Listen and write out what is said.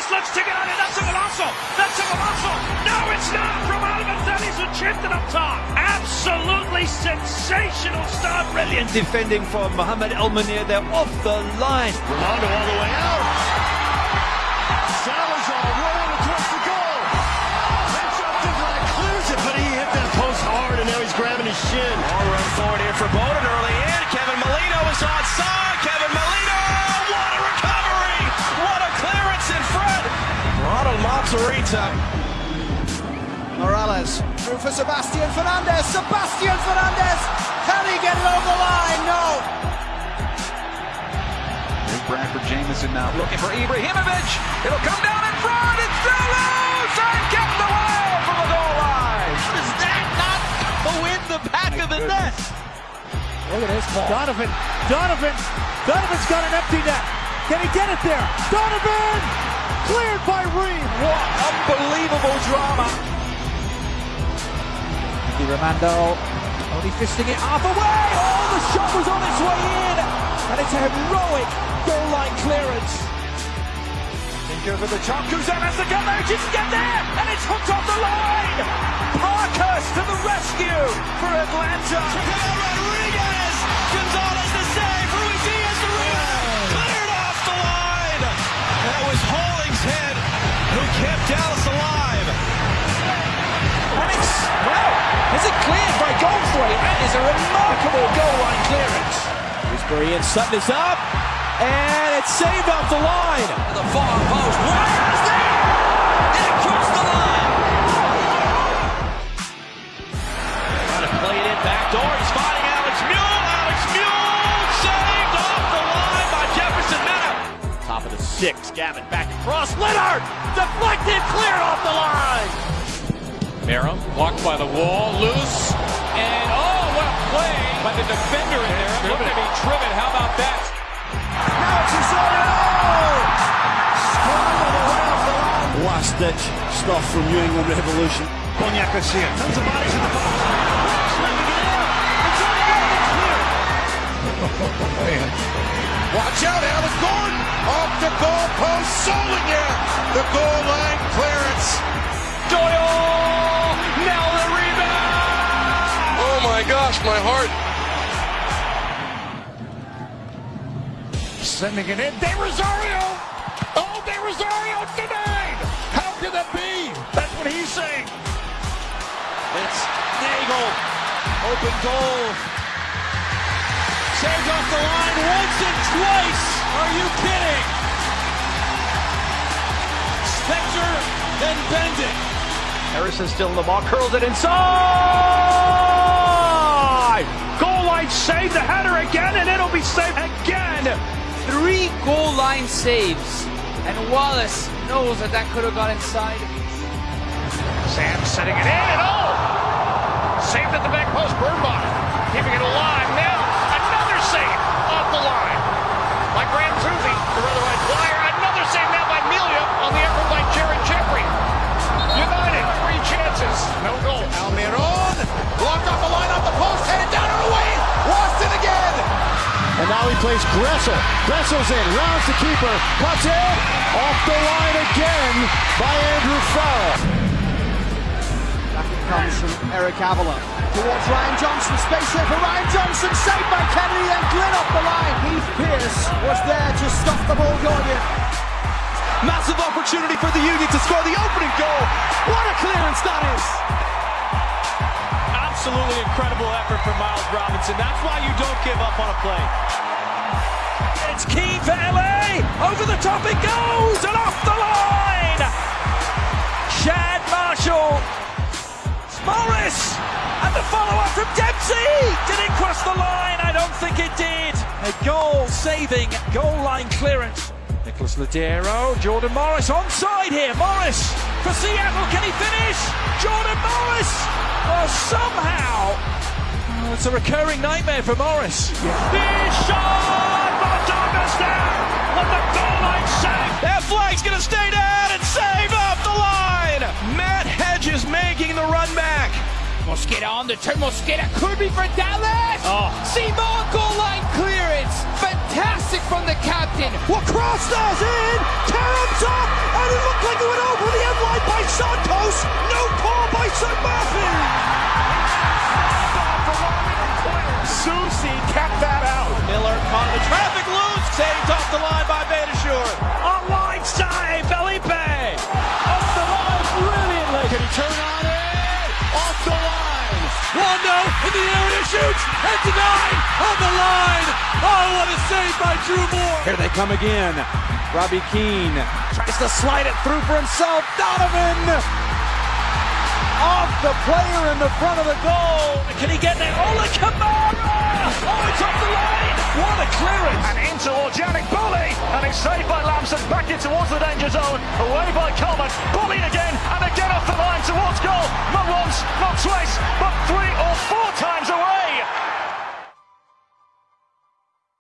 Davies looks to get on it. That's a golazo. That's a golazo. No, it's not from Davies who chipped it up top. Absolutely sensational start. Brilliant. Defending for Mohamed El Munir. They're off the line. Ronaldo all the way out. Ronald Matarrita. Morales through for Sebastian Fernandez. Sebastian Fernandez. Can he get it over the line? No. Big Bradford Jamieson now looking for Ibrahimovic. It'll come down in front. It's still loose and kept away from the goal line. Does that not go in the back of the net? Look at this ball. Donovan. Donovan. Donovan's got an empty net. Can he get it there? Donovan! Cleared by Reed. What unbelievable drama. Di Romando only fisting it half away. Oh, the shot was on its way in. And it's a heroic goal line clearance. Think over the top. Guzan has to get there. Just get there. And it's hooked off the line. Parkhurst to the rescue for Atlanta. Rodriguez. Is a remarkable goal line clearance. Gooseberry and Sutton is up. And it's saved off the line. The far post. Wires there. And it crossed the line. Trying to play it in back door. He's fighting Alex Muyl. Alex Muyl saved off the line by Jefferson Mena. Top of the six. Gavin back across. Leonard deflected, cleared off the line. Meram blocked by the wall, loose, and play by the defender in there. It looked to be Trivet. How about that? Now it's Osorio! Scrambled away off the line. Last ditch stuff from New England Revolution. Cognac Garcia. Tons of bodies in the box. Slipping it in. It's on the goal. It's clear. Watch out, Alex Gordon off the goal post, Solinger, the goal line clearance. Gosh, my heart. Sending it in. De Rosario! Oh, De Rosario denied! How could that be? That's what he's saying. It's Nagel. Open goal. Saved off the line once and twice. Are you kidding? Spencer, then Bendit. Harrison still in the ball, curls it inside. Again, and it'll be saved again. Three goal line saves, and Wallace knows that that could have got inside. Sam setting it in, and oh! Saved at the back post, Birnbach. Keeping it alive now. He plays Gressel. Gressel's in, rounds the keeper, cuts it, off the line again by Andrew Farrell. Back it comes from Eric Avila towards Ryan Johnson. Space here for Ryan Johnson. Saved by Kennedy and Glynn off the line. Heath Pearce was there to stop the ball going in. Massive opportunity for the Union to score the opening goal. What a clearance that is! Absolutely incredible effort from Miles Robinson. That's why you don't give up on a play. It's key for LA. Over the top it goes and off the line. Chad Marshall. Morris. And the follow-up from Dempsey. Did it cross the line? I don't think it did. A goal-saving goal line clearance. Nicolás Lodeiro, Jordan Morris onside here. Morris for Seattle. Can he finish? Jordan Morris. Oh, somehow. Oh, it's a recurring nightmare for Morris. Big Mondona's. On the goal line save. That flag's going to stay down and save off the line. Matt Hedges making the run back. Mosqueda on the turn. Mosqueda could be for Dallas. Oh. Simon goal line clearance. Fantastic from the captain. in. What cross does in? Karam's up, and it looked like it went over the end line by Santos. No call by St. Murphy. Susi kept that in the area shoots and denied on the line. Oh, what a save by Drew Moor. Here they come again. Robbie Keane tries to slide it through for himself. Donovan the player in the front of the goal. Can he get there? Ola Kamara! Oh, it's off the line! What a clearance! And into towards Yannick Bully. And it's saved by Lampson. Back in towards the danger zone. Away by Coleman. Bully again. And again off the line towards goal. Not once, not twice, but three or four times away.